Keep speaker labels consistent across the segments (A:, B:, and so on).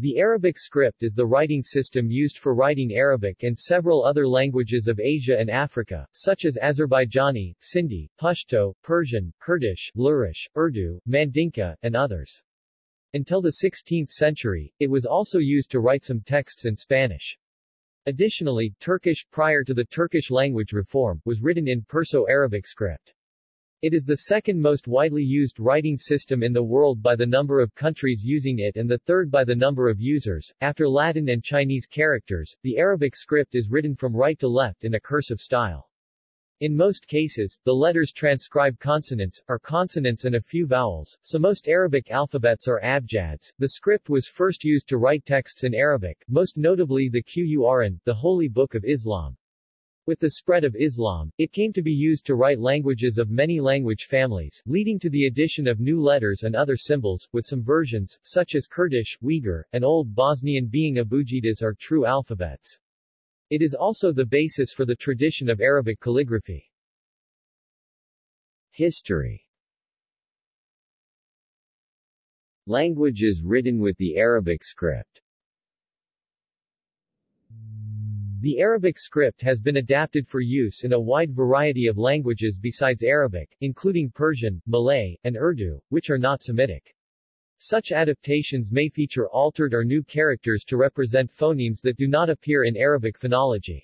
A: The Arabic script is the writing system used for writing Arabic and several other languages of Asia and Africa, such as Azerbaijani, Sindhi, Pashto, Persian, Kurdish, Lurish, Urdu, Mandinka, and others. Until the 16th century, it was also used to write some texts in Spanish. Additionally, Turkish, prior to the Turkish language reform, was written in Perso-Arabic script. It is the second most widely used writing system in the world by the number of countries using it and the third by the number of users. After Latin and Chinese characters, the Arabic script is written from right to left in a cursive style. In most cases, the letters transcribe consonants, are consonants and a few vowels, so most Arabic alphabets are abjads. The script was first used to write texts in Arabic, most notably the Qur'an, the Holy Book of Islam. With the spread of Islam, it came to be used to write languages of many language families, leading to the addition of new letters and other symbols, with some versions, such as Kurdish, Uyghur, and Old Bosnian being abugidas are true alphabets. It is also the basis for the tradition of Arabic calligraphy. History Languages written with the Arabic script The Arabic script has been adapted for use in a wide variety of languages besides Arabic, including Persian, Malay, and Urdu, which are not Semitic. Such adaptations may feature altered or new characters to represent phonemes that do not appear in Arabic phonology.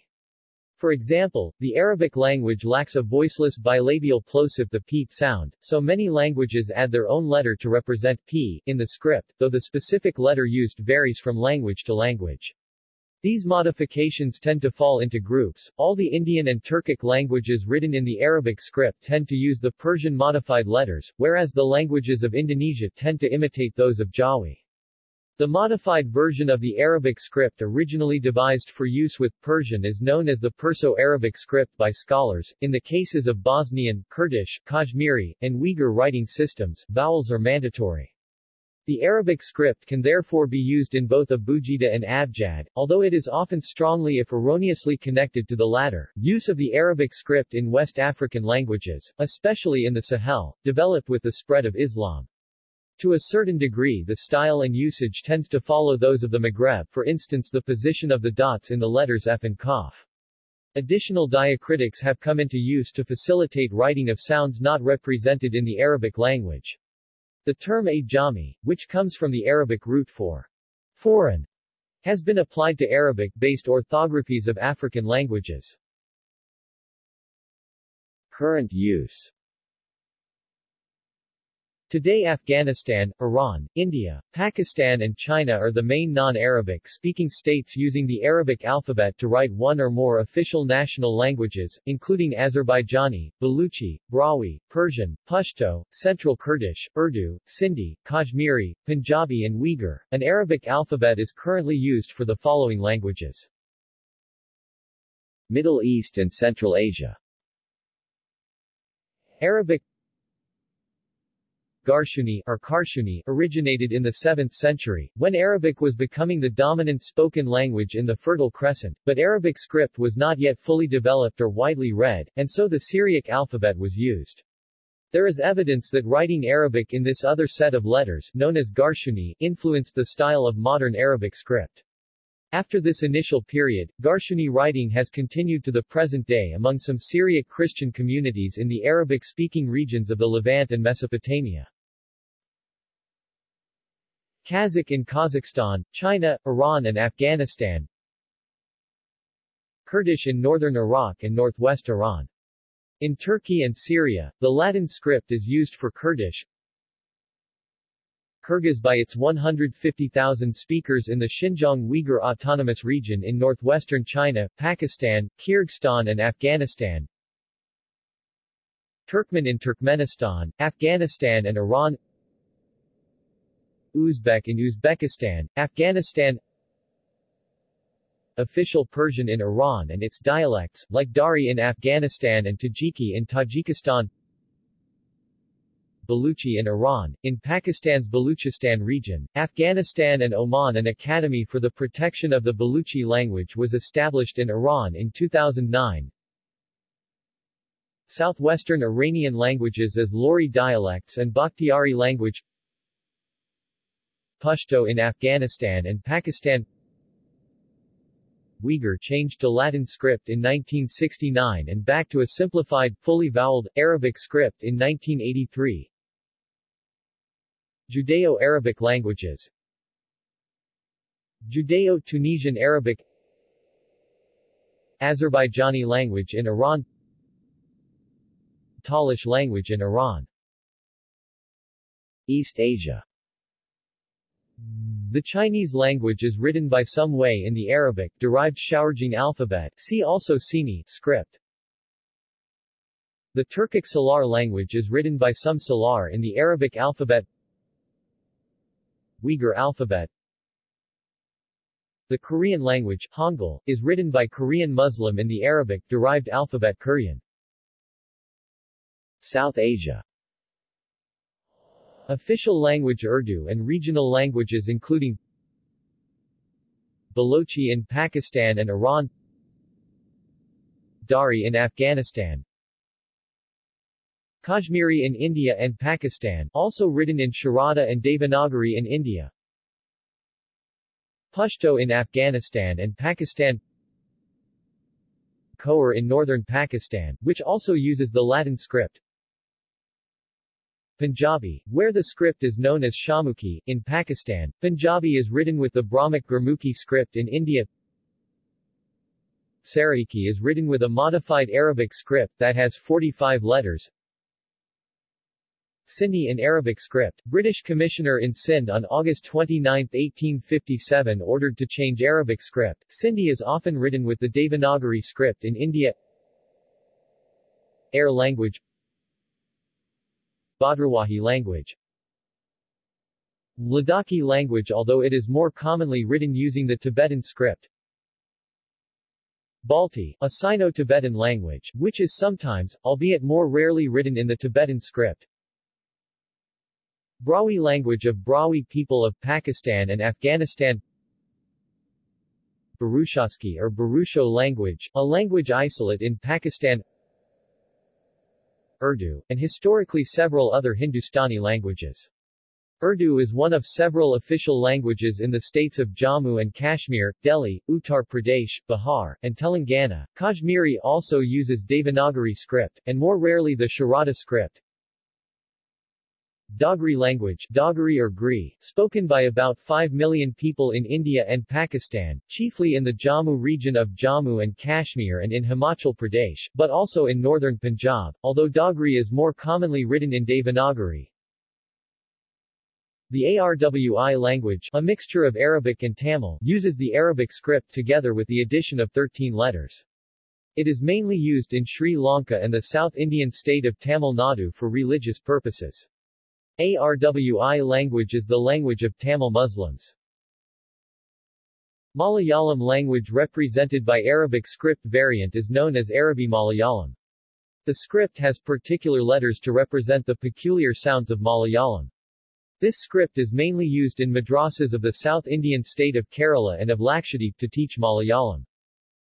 A: For example, the Arabic language lacks a voiceless bilabial plosive the p sound, so many languages add their own letter to represent p in the script, though the specific letter used varies from language to language. These modifications tend to fall into groups. All the Indian and Turkic languages written in the Arabic script tend to use the Persian modified letters, whereas the languages of Indonesia tend to imitate those of Jawi. The modified version of the Arabic script originally devised for use with Persian is known as the Perso-Arabic script by scholars. In the cases of Bosnian, Kurdish, Kashmiri, and Uyghur writing systems, vowels are mandatory. The Arabic script can therefore be used in both Abugida and Abjad, although it is often strongly if erroneously connected to the latter. Use of the Arabic script in West African languages, especially in the Sahel, developed with the spread of Islam. To a certain degree the style and usage tends to follow those of the Maghreb for instance the position of the dots in the letters F and Qaf. Additional diacritics have come into use to facilitate writing of sounds not represented in the Arabic language. The term ajami, which comes from the Arabic root for foreign, has been applied to Arabic-based orthographies of African languages. Current use Today Afghanistan, Iran, India, Pakistan and China are the main non-Arabic speaking states using the Arabic alphabet to write one or more official national languages, including Azerbaijani, Baluchi, Brahui, Persian, Pashto, Central Kurdish, Urdu, Sindhi, Kashmiri, Punjabi and Uyghur. An Arabic alphabet is currently used for the following languages. Middle East and Central Asia Arabic Garshuni or Karshuni originated in the 7th century, when Arabic was becoming the dominant spoken language in the Fertile Crescent, but Arabic script was not yet fully developed or widely read, and so the Syriac alphabet was used. There is evidence that writing Arabic in this other set of letters, known as Garshuni, influenced the style of modern Arabic script. After this initial period, Garshuni writing has continued to the present day among some Syriac Christian communities in the Arabic-speaking regions of the Levant and Mesopotamia. Kazakh in Kazakhstan, China, Iran and Afghanistan Kurdish in northern Iraq and northwest Iran. In Turkey and Syria, the Latin script is used for Kurdish, Kyrgyz by its 150,000 speakers in the Xinjiang Uyghur Autonomous Region in northwestern China, Pakistan, Kyrgyzstan and Afghanistan. Turkmen in Turkmenistan, Afghanistan and Iran. Uzbek in Uzbekistan, Afghanistan. Official Persian in Iran and its dialects, like Dari in Afghanistan and Tajiki in Tajikistan Baluchi in Iran, in Pakistan's Baluchistan region, Afghanistan and Oman An Academy for the Protection of the Baluchi language was established in Iran in 2009. Southwestern Iranian languages as Lori dialects and Bakhtiari language Pashto in Afghanistan and Pakistan Uyghur changed to Latin script in 1969 and back to a simplified, fully voweled, Arabic script in 1983 Judeo-Arabic languages. Judeo-Tunisian Arabic. Azerbaijani language in Iran. Talish language in Iran. East Asia. The Chinese language is written by some way in the Arabic-derived Xiao'erjing alphabet see also Sini script. The Turkic Salar language is written by some Salar in the Arabic alphabet Uyghur alphabet The Korean language, Hangul, is written by Korean Muslim in the Arabic-derived alphabet Korean. South Asia Official language Urdu and regional languages including Balochi in Pakistan and Iran Dari in Afghanistan Kashmiri in India and Pakistan also written in Sharada and Devanagari in India. Pashto in Afghanistan and Pakistan. Khowar in northern Pakistan, which also uses the Latin script. Punjabi, where the script is known as Shahmukhi, in Pakistan, Punjabi is written with the Brahmic Gurmukhi script in India. Saraiki is written with a modified Arabic script that has 45 letters Sindhi in Arabic script, British Commissioner in Sindh on August 29, 1857 ordered to change Arabic script. Sindhi is often written with the Devanagari script in India Air language Bhadrawahi language Ladakhi language although it is more commonly written using the Tibetan script Balti, a Sino-Tibetan language, which is sometimes, albeit more rarely written in the Tibetan script. Brahui language of Brahui people of Pakistan and Afghanistan Burushaski or Burusho language, a language isolate in Pakistan Urdu, and historically several other Hindustani languages. Urdu is one of several official languages in the states of Jammu and Kashmir, Delhi, Uttar Pradesh, Bihar, and Telangana. Kashmiri also uses Devanagari script, and more rarely the Sharada script. Dogri language Dogri or Gri, spoken by about 5 million people in India and Pakistan, chiefly in the Jammu region of Jammu and Kashmir and in Himachal Pradesh, but also in northern Punjab, although Dogri is more commonly written in Devanagari. The Arwi language, a mixture of Arabic and Tamil, uses the Arabic script together with the addition of 13 letters. It is mainly used in Sri Lanka and the South Indian state of Tamil Nadu for religious purposes. Arwi language is the language of Tamil Muslims. Malayalam language represented by Arabic script variant is known as Arabi Malayalam. The script has particular letters to represent the peculiar sounds of Malayalam. This script is mainly used in madrasas of the South Indian state of Kerala and of Lakshadweep to teach Malayalam.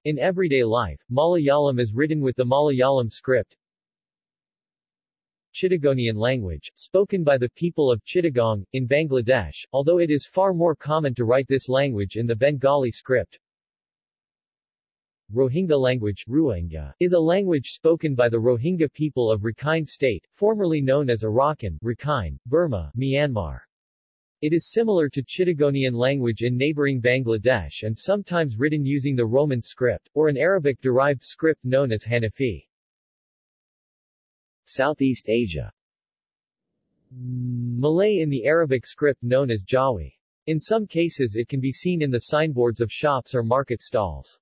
A: In everyday life, Malayalam is written with the Malayalam script, Chittagonian language, spoken by the people of Chittagong, in Bangladesh, although it is far more common to write this language in the Bengali script. Rohingya language Rohingya, is a language spoken by the Rohingya people of Rakhine State, formerly known as Arakan, Rakhine, Burma, Myanmar. It is similar to Chittagonian language in neighboring Bangladesh and sometimes written using the Roman script, or an Arabic-derived script known as Hanifi. Southeast Asia Malay in the Arabic script known as Jawi. In some cases it can be seen in the signboards of shops or market stalls.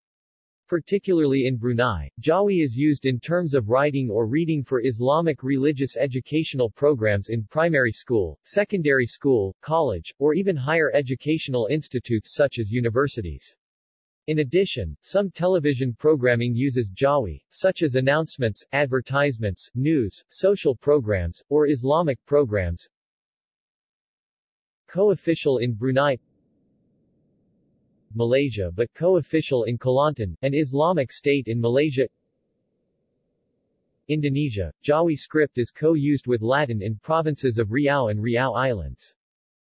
A: Particularly in Brunei, Jawi is used in terms of writing or reading for Islamic religious educational programs in primary school, secondary school, college, or even higher educational institutes such as universities. In addition, some television programming uses Jawi, such as announcements, advertisements, news, social programs, or Islamic programs. Co-official in Brunei Malaysia but co-official in Kelantan, an Islamic state in Malaysia Indonesia, Jawi script is co-used with Latin in provinces of Riau and Riau Islands.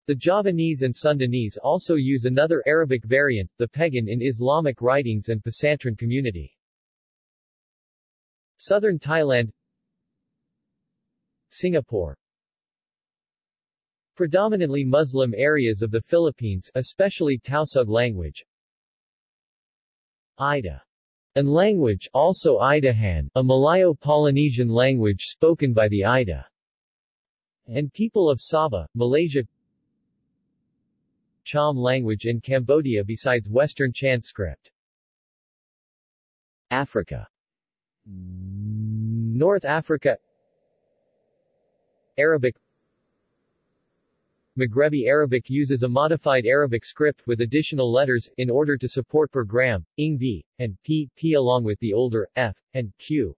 A: The Javanese and Sundanese also use another Arabic variant, the Pegon in Islamic writings and Pesantren community. Southern Thailand Singapore Predominantly Muslim areas of the Philippines, especially Tausug language. Ida and language also Idahan, a Malayo-Polynesian language spoken by the Ida and people of Sabah, Malaysia Cham language in Cambodia besides Western Cham script. Africa North Africa Arabic Maghrebi Arabic uses a modified Arabic script with additional letters, in order to support per gram, ing b, and p, p along with the older, f, and q.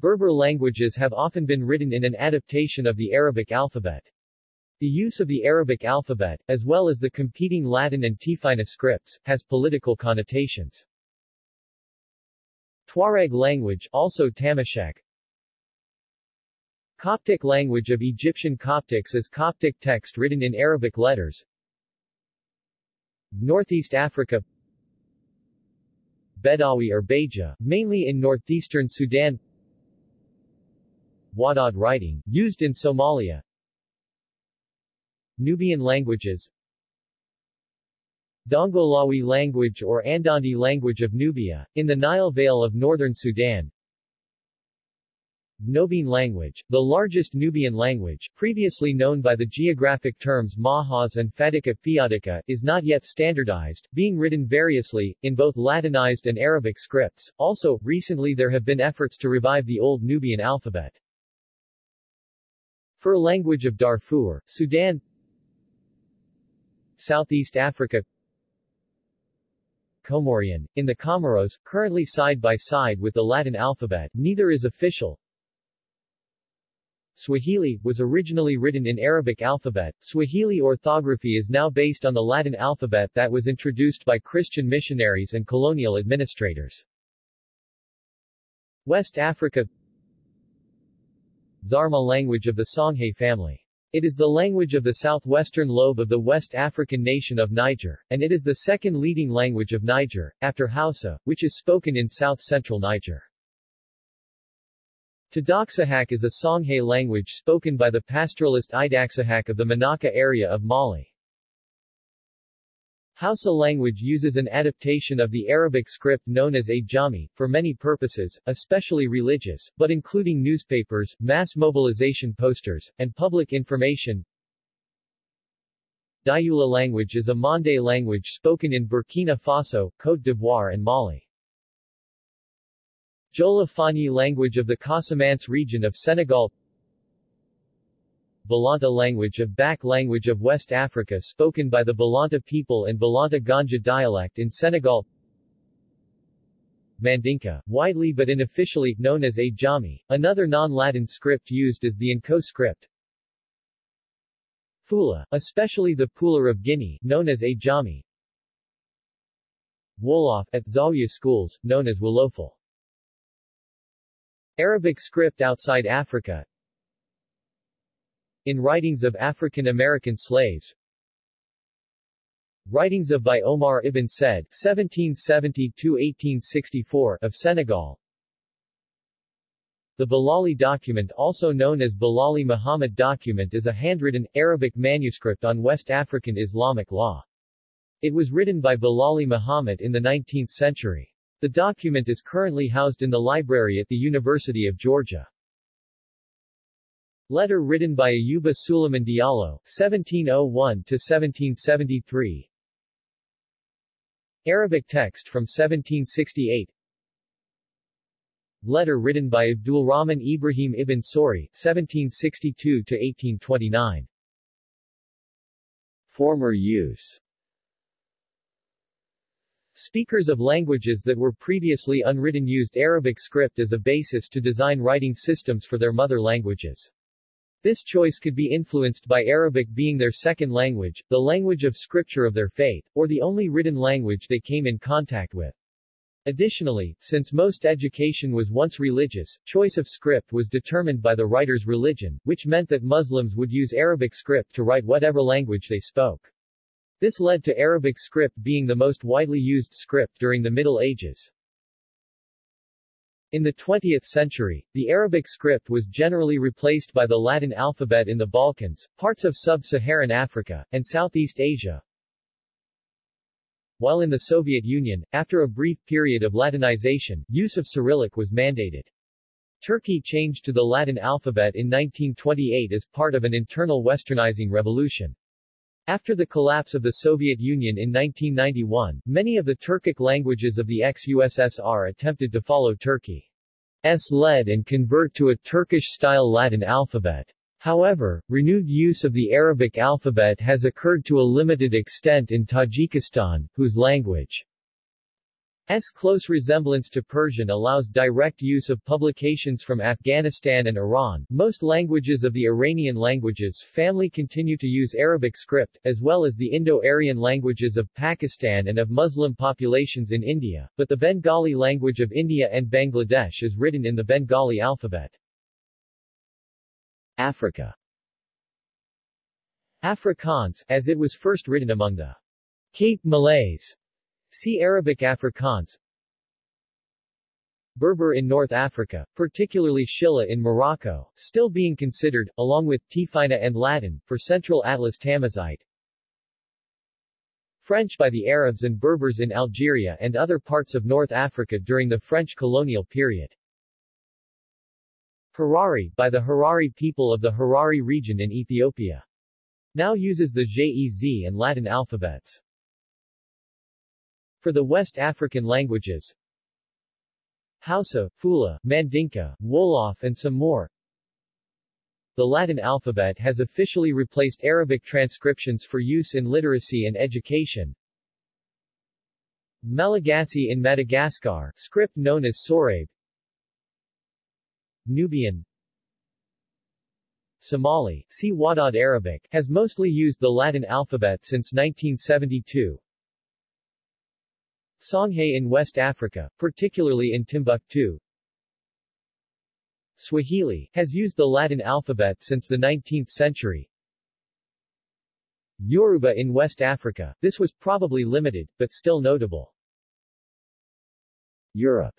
A: Berber languages have often been written in an adaptation of the Arabic alphabet. The use of the Arabic alphabet, as well as the competing Latin and Tifinagh scripts, has political connotations. Tuareg language also Tamashek, Coptic language of Egyptian Coptics is Coptic text written in Arabic letters. Northeast Africa Bedawi or Beja, mainly in northeastern Sudan Wadad writing, used in Somalia Nubian languages Dongolawi language or Andandi language of Nubia, in the Nile Vale of northern Sudan Nubian language, the largest Nubian language, previously known by the geographic terms Mahas and Fadika Fiadica, is not yet standardized, being written variously, in both Latinized and Arabic scripts. Also, recently there have been efforts to revive the Old Nubian alphabet. Fur language of Darfur, Sudan Southeast Africa Comorian, in the Comoros, currently side by side with the Latin alphabet, neither is official, Swahili, was originally written in Arabic alphabet. Swahili orthography is now based on the Latin alphabet that was introduced by Christian missionaries and colonial administrators. West Africa Zarma language of the Songhay family. It is the language of the southwestern lobe of the West African nation of Niger, and it is the second leading language of Niger, after Hausa, which is spoken in south-central Niger. Tadaksahak is a Songhay language spoken by the pastoralist Idaksahak of the Manaka area of Mali. Hausa language uses an adaptation of the Arabic script known as Ajami, for many purposes, especially religious, but including newspapers, mass mobilization posters, and public information. Dioula language is a Mande language spoken in Burkina Faso, Côte d'Ivoire and Mali. Jola Fani language of the Casamance region of Senegal Balanta language of Bak language of West Africa spoken by the Balanta people and Balanta Ganja dialect in Senegal Mandinka, widely but unofficially known as Ajami, another non-Latin script used is the Nko script. Fula, especially the Pular of Guinea, known as Ajami. Wolof, at Zawiya schools, known as Wolofal. Arabic script outside Africa In writings of African American slaves Writings of by Omar ibn Said 1770-1864 of Senegal The Bilali document also known as Bilali Muhammad document is a handwritten, Arabic manuscript on West African Islamic law. It was written by Bilali Muhammad in the 19th century. The document is currently housed in the library at the University of Georgia. Letter written by Ayuba Suleiman Diallo, 1701-1773 Arabic text from 1768 Letter written by Abdulrahman Ibrahim ibn Sori, 1762-1829 Former use. Speakers of languages that were previously unwritten used Arabic script as a basis to design writing systems for their mother languages. This choice could be influenced by Arabic being their second language, the language of scripture of their faith, or the only written language they came in contact with. Additionally, since most education was once religious, choice of script was determined by the writer's religion, which meant that Muslims would use Arabic script to write whatever language they spoke. This led to Arabic script being the most widely used script during the Middle Ages. In the 20th century, the Arabic script was generally replaced by the Latin alphabet in the Balkans, parts of sub-Saharan Africa, and Southeast Asia, while in the Soviet Union, after a brief period of Latinization, use of Cyrillic was mandated. Turkey changed to the Latin alphabet in 1928 as part of an internal westernizing revolution. After the collapse of the Soviet Union in 1991, many of the Turkic languages of the ex-USSR attempted to follow Turkey's lead and convert to a Turkish-style Latin alphabet. However, renewed use of the Arabic alphabet has occurred to a limited extent in Tajikistan, whose language S close resemblance to Persian allows direct use of publications from Afghanistan and Iran. Most languages of the Iranian languages family continue to use Arabic script, as well as the Indo-Aryan languages of Pakistan and of Muslim populations in India, but the Bengali language of India and Bangladesh is written in the Bengali alphabet. Africa Afrikaans, as it was first written among the Cape Malays. See Arabic Afrikaans Berber in North Africa, particularly Shilla in Morocco, still being considered, along with Tifinagh and Latin, for Central Atlas Tamazight. French by the Arabs and Berbers in Algeria and other parts of North Africa during the French colonial period. Harari, by the Harari people of the Harari region in Ethiopia. Now uses the Ge'ez and Latin alphabets. For the West African languages, Hausa, Fula, Mandinka, Wolof and some more, the Latin alphabet has officially replaced Arabic transcriptions for use in literacy and education. Malagasy in Madagascar, script known as Sorabe, Nubian Somali, see Wadad Arabic, has mostly used the Latin alphabet since 1972. Songhay in West Africa, particularly in Timbuktu. Swahili, has used the Latin alphabet since the 19th century. Yoruba in West Africa, this was probably limited, but still notable. Europe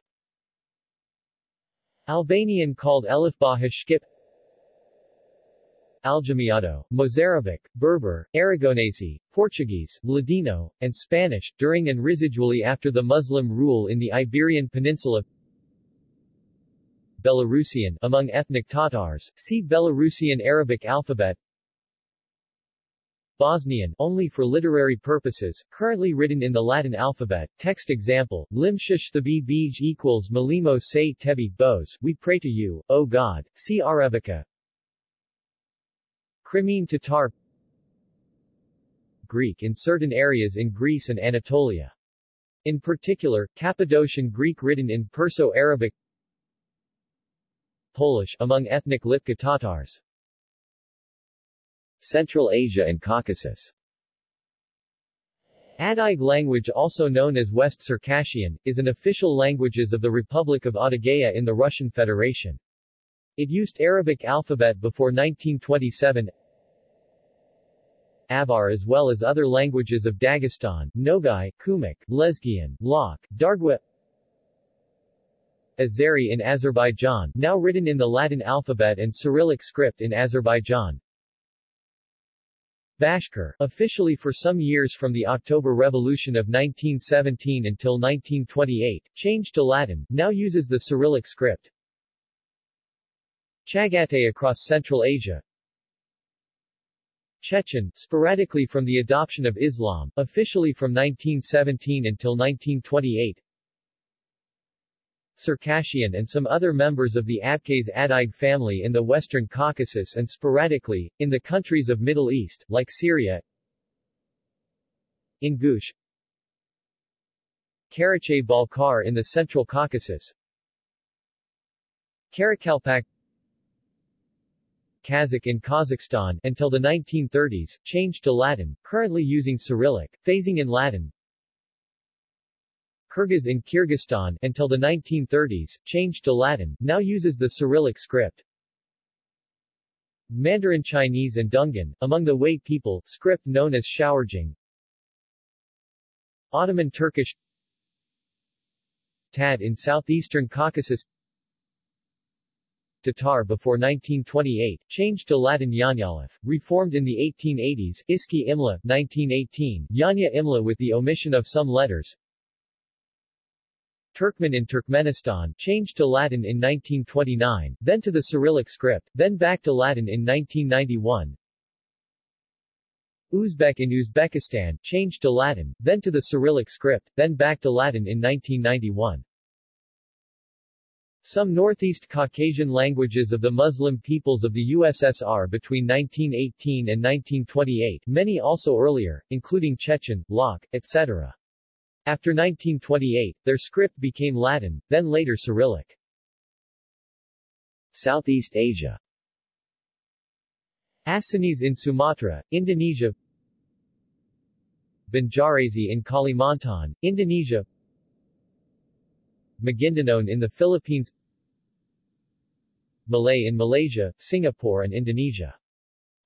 A: Albanian called Elifba Hashkip Aljamiado, Mozarabic, Berber, Aragonese, Portuguese, Ladino, and Spanish, during and residually after the Muslim rule in the Iberian Peninsula Belarusian among ethnic Tatars, see Belarusian Arabic alphabet Bosnian, only for literary purposes, currently written in the Latin alphabet. Text example, Limshish the bij equals Malimo se tebi, Bose, we pray to you, O God, see Arebica. Crimean Tatar Greek in certain areas in Greece and Anatolia. In particular, Cappadocian Greek written in Perso-Arabic Polish among ethnic Lipka Tatars Central Asia and Caucasus. Adyg language also known as West Circassian, is an official languages of the Republic of Adygea in the Russian Federation. It used Arabic alphabet before 1927 Avar as well as other languages of Dagestan, Nogai, Kumyk, Lezgian, Lak, Dargwa Azeri in Azerbaijan, now written in the Latin alphabet and Cyrillic script in Azerbaijan Bashkir, officially for some years from the October Revolution of 1917 until 1928, changed to Latin, now uses the Cyrillic script. Chagatai across Central Asia Chechen, sporadically from the adoption of Islam, officially from 1917 until 1928 Circassian and some other members of the Abkhaz Adyg family in the Western Caucasus and sporadically, in the countries of Middle East, like Syria. Ingush Karachay Balkar in the Central Caucasus. Karakalpak Kazakh in Kazakhstan until the 1930s, changed to Latin, currently using Cyrillic, phasing in Latin Kyrgyz in Kyrgyzstan until the 1930s, changed to Latin, now uses the Cyrillic script. Mandarin Chinese and Dungan, among the Hui people, script known as Xiao'erjing. Ottoman Turkish Tad in southeastern Caucasus Tatar before 1928, changed to Latin Yanyalif, reformed in the 1880s, Iski Imla, 1918, Yanya Imla with the omission of some letters, Turkmen in Turkmenistan, changed to Latin in 1929, then to the Cyrillic script, then back to Latin in 1991. Uzbek in Uzbekistan, changed to Latin, then to the Cyrillic script, then back to Latin in 1991. Some Northeast Caucasian languages of the Muslim peoples of the USSR between 1918 and 1928, many also earlier, including Chechen, Lak, etc. After 1928, their script became Latin, then later Cyrillic. Southeast Asia Acehnese in Sumatra, Indonesia Banjarese in Kalimantan, Indonesia Maguindanao in the Philippines Malay in Malaysia, Singapore and Indonesia.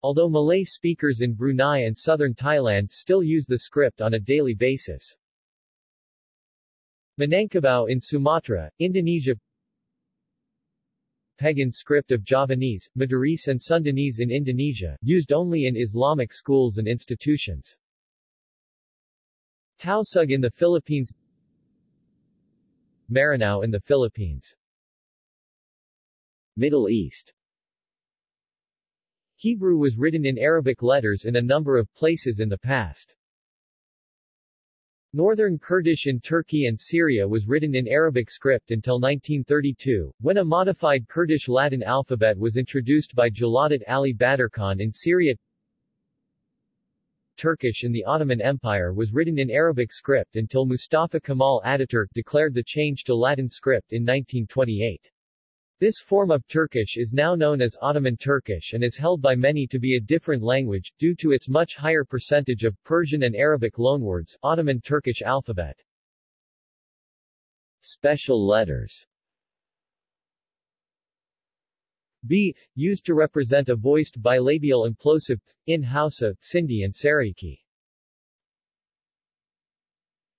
A: Although Malay speakers in Brunei and southern Thailand still use the script on a daily basis. Minangkabau in Sumatra, Indonesia Pegon script of Javanese, Madurese and Sundanese in Indonesia, used only in Islamic schools and institutions. Tausug in the Philippines Maranao in the Philippines Middle East Hebrew was written in Arabic letters in a number of places in the past. Northern Kurdish in Turkey and Syria was written in Arabic script until 1932, when a modified Kurdish Latin alphabet was introduced by Jalalat Ali Badarkhan in Syria. Turkish in the Ottoman Empire was written in Arabic script until Mustafa Kemal Ataturk declared the change to Latin script in 1928. This form of Turkish is now known as Ottoman Turkish and is held by many to be a different language, due to its much higher percentage of Persian and Arabic loanwords, Ottoman Turkish alphabet. Special letters B, used to represent a voiced bilabial implosive, in Hausa, Sindhi and Saraiki.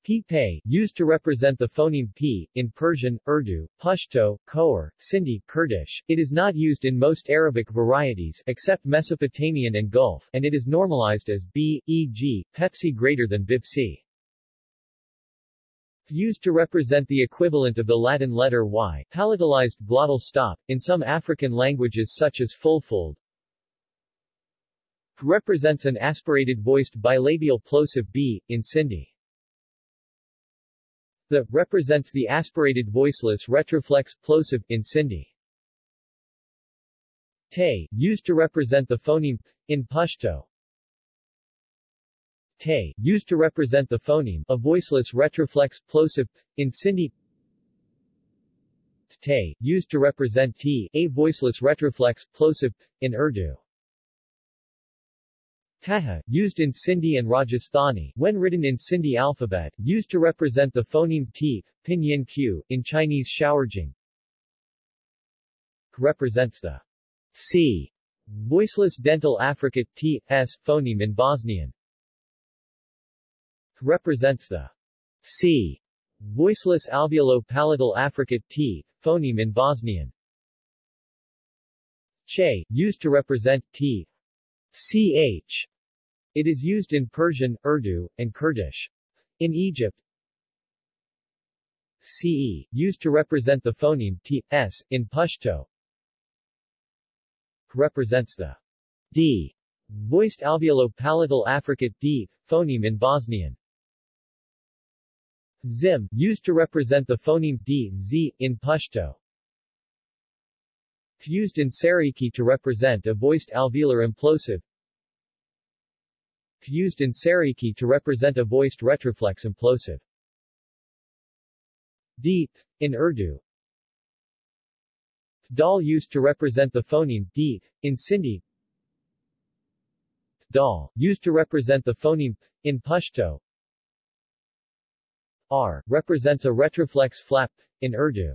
A: P used to represent the phoneme p, in Persian, Urdu, Pashto, Khor, Sindhi, Kurdish. It is not used in most Arabic varieties except Mesopotamian and Gulf, and it is normalized as b, e.g., Pepsi greater than Bipsi used to represent the equivalent of the Latin letter Y, palatalized glottal stop, in some African languages such as Fulfulde. Represents an aspirated voiced bilabial plosive B, in Sindhi. The represents the aspirated voiceless retroflex plosive, in Sindhi. Te, used to represent the phoneme in Pashto. Te, used to represent the phoneme, a voiceless retroflex plosive, in Sindhi. Te, used to represent t, a voiceless retroflex plosive, in Urdu. Taha, used in Sindhi and Rajasthani, when written in Sindhi alphabet, used to represent the phoneme t, pinyin q, in Chinese Xiao'erjing. Represents the c, voiceless dental affricate t, s, phoneme in Bosnian represents the c voiceless alveolo-palatal affricate t phoneme in Bosnian. Che, used to represent t ch. It is used in Persian, Urdu, and Kurdish. In Egypt, ce, used to represent the phoneme t, s, in Pashto, represents the d voiced alveolo-palatal affricate d phoneme in Bosnian. Zim, used to represent the phoneme d, z, in Pashto. Used in Saraiki to represent a voiced alveolar implosive. Used in Saraiki to represent a voiced retroflex implosive. D, in Urdu. Dal used to represent the phoneme d, in Sindhi. Dal, used to represent the phoneme in Pashto. R represents a retroflex flap in Urdu.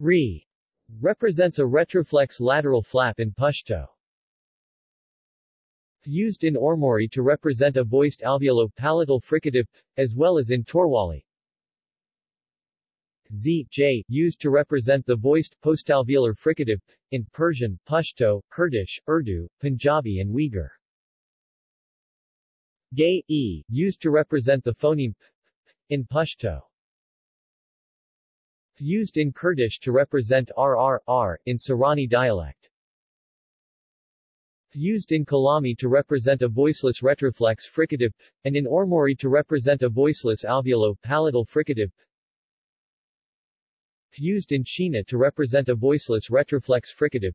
A: Re represents a retroflex lateral flap in Pashto. Used in Ormuri to represent a voiced alveolo-palatal fricative, as well as in Torwali. Z, J, used to represent the voiced postalveolar fricative, in Persian, Pashto, Kurdish, Urdu, Punjabi and Uyghur. Gay, E, used to represent the phoneme p, in Pashto. Used in Kurdish to represent RR, R, in Sorani dialect. Used in Kalami to represent a voiceless retroflex fricative, p, and in Ormuri to represent a voiceless alveolo-palatal fricative. p. Used in Shina to represent a voiceless retroflex fricative.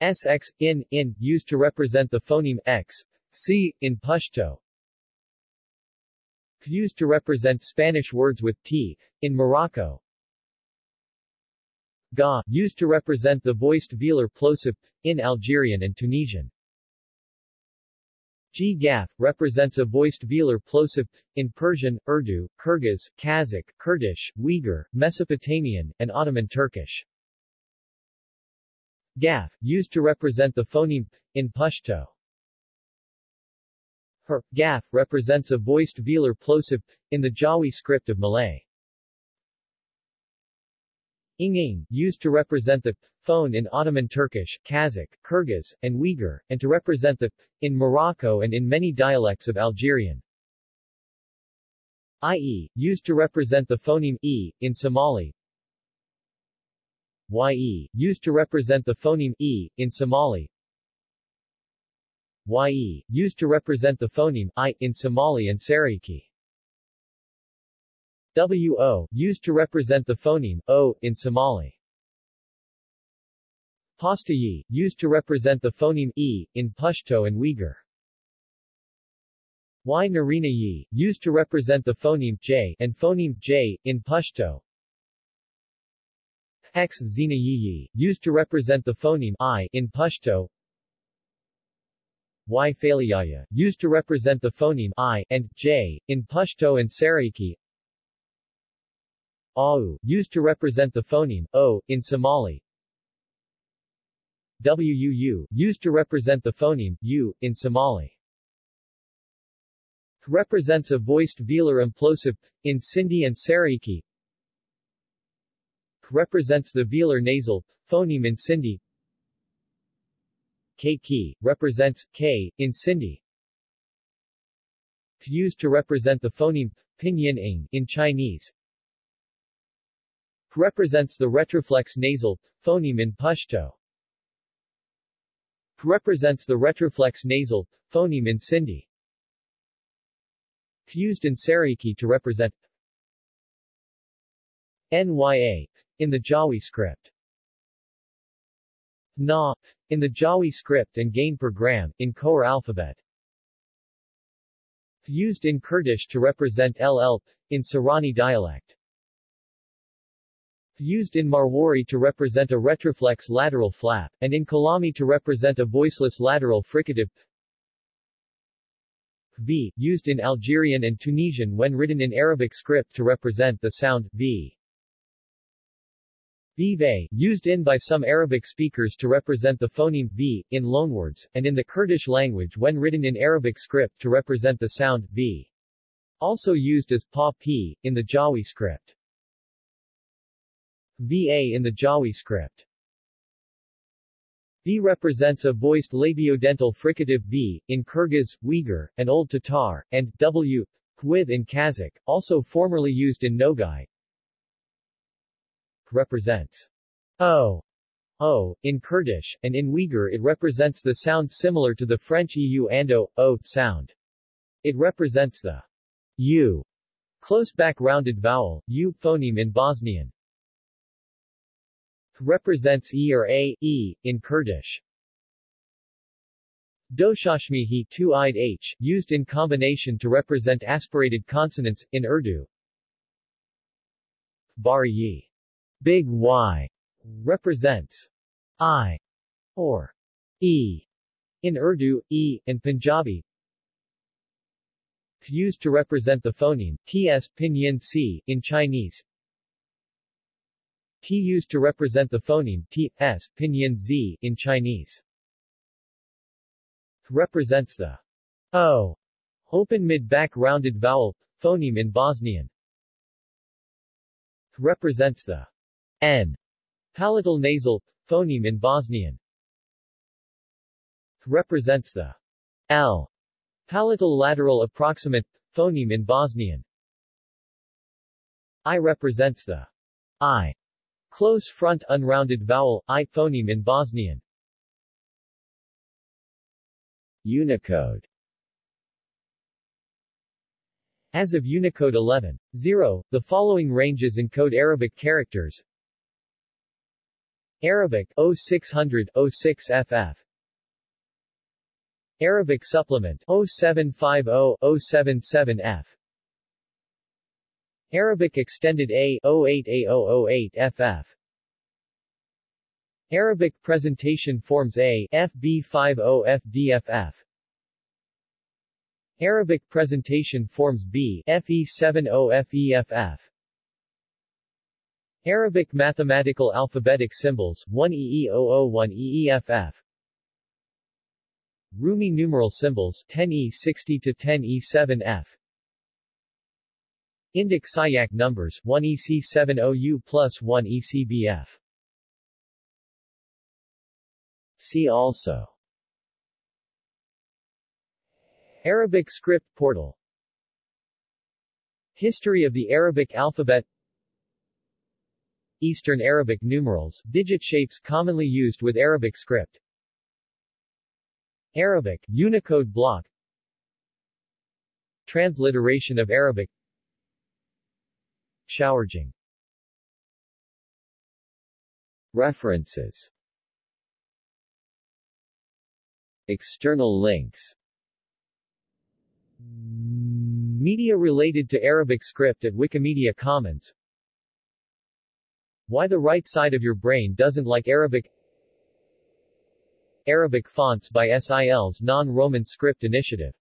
A: SX, in, in, used to represent the phoneme X, C, in Pashto. Used to represent Spanish words with T, in Morocco. Ga, used to represent the voiced velar plosive, in Algerian and Tunisian. G Gaf, represents a voiced velar plosive, in Persian, Urdu, Kyrgyz, Kazakh, Kurdish, Uyghur, Mesopotamian, and Ottoman Turkish. Gaf, used to represent the phoneme in Pashto. Her, Gaf, represents a voiced velar plosive p, in the Jawi script of Malay. Inging, used to represent the p phone in Ottoman Turkish, Kazakh, Kyrgyz, and Uyghur, and to represent the p in Morocco and in many dialects of Algerian. IE, used to represent the phoneme E, in Somali. YE, used to represent the phoneme E, in Somali. YE, used to represent the phoneme I, in Somali and Saraiki. WO, used to represent the phoneme O, in Somali. Pastayi, used to represent the phoneme E, in Pashto and Uyghur. Y Narina Yi, used to represent the phoneme J and phoneme J, in Pashto. X Zina Yi, used to represent the phoneme I, in Pashto. Y Faliyaya, used to represent the phoneme I and J, in Pashto and Saraiki. Au, used to represent the phoneme O, in Somali. WUU, used to represent the phoneme U, in Somali. Represents a voiced velar implosive, in Sindhi and Saraiki. Represents the velar nasal, phoneme in Sindhi. K represents K in Sindhi. Used to represent the phoneme pinyin in Chinese. Represents the retroflex nasal phoneme in Pashto. Represents the retroflex nasal phoneme in Sindhi. Used in Saraiki to represent NYA in the Jawi script. Na, in the Jawi script and gain per gram, in Khowar alphabet. Used in Kurdish to represent LL, in Sorani dialect. Used in Marwari to represent a retroflex lateral flap, and in Kalami to represent a voiceless lateral fricative. V, used in Algerian and Tunisian when written in Arabic script to represent the sound V. Vive, used in by some Arabic speakers to represent the phoneme v in loanwords, and in the Kurdish language when written in Arabic script to represent the sound v. Also used as pa p in the Jawi script. Va in the Jawi script. V represents a voiced labiodental fricative V, in Kyrgyz, Uyghur, and Old Tatar, and W, with in Kazakh, also formerly used in Nogai, represents O, O, in Kurdish, and in Uyghur it represents the sound similar to the French EU ando, O, sound. It represents the U, close back rounded vowel, U phoneme in Bosnian. Represents E or A, E, in Kurdish. Doshashmihi two-eyed H, used in combination to represent aspirated consonants, in Urdu. Bari Big Y represents I or E in Urdu, E, and Punjabi. used to represent the phoneme, ts, pinyin c, in Chinese. T used to represent the phoneme, t, s, pinyin z, in Chinese. Represents the o, open mid-back rounded vowel, phoneme in Bosnian. Represents the n, palatal nasal, phoneme in Bosnian. Represents the l, Palatal lateral approximant, phoneme in Bosnian. I represents the I. Close front unrounded vowel, I phoneme in Bosnian. Unicode As of Unicode 11.0, the following ranges encode Arabic characters Arabic 0600 06 FF oh Arabic Supplement 0750-077F Arabic Extended A 08A008FF Arabic Presentation Forms A FB50FDFF Arabic Presentation Forms B FE70FEFF Arabic Mathematical Alphabetic Symbols 1EE001EEFF Rumi numeral symbols 10E60 to 10E7F Indic Siyaq numbers 1EC70U plus 1ECBF See also. Arabic script portal. History of the Arabic alphabet Eastern Arabic numerals, digit shapes commonly used with Arabic script. Arabic, Unicode block. Transliteration of Arabic. Xiao'erjing. References. External links. Media related to Arabic script at Wikimedia Commons Why the right side of your brain doesn't like Arabic Arabic fonts by SIL's Non-Roman Script Initiative